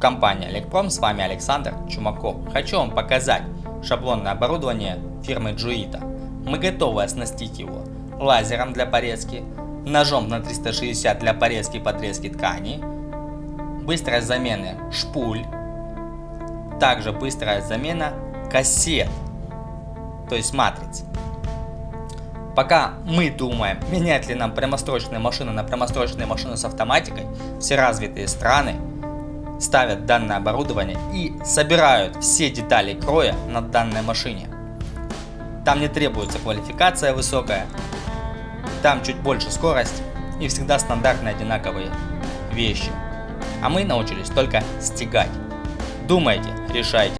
Компания Электром, с вами Александр Чумаков. Хочу вам показать шаблонное оборудование фирмы Джуита. Мы готовы оснастить его лазером для порезки, ножом на 360 для порезки и подрезки ткани, быстрой замены шпуль, также быстрая замена кассет, то есть матриц. Пока мы думаем, менять ли нам прямострочные машины на прямострочные машины с автоматикой, все развитые страны ставят данное оборудование и собирают все детали кроя на данной машине. Там не требуется квалификация высокая, там чуть больше скорость и всегда стандартные одинаковые вещи. А мы научились только стегать. Думайте, решайте.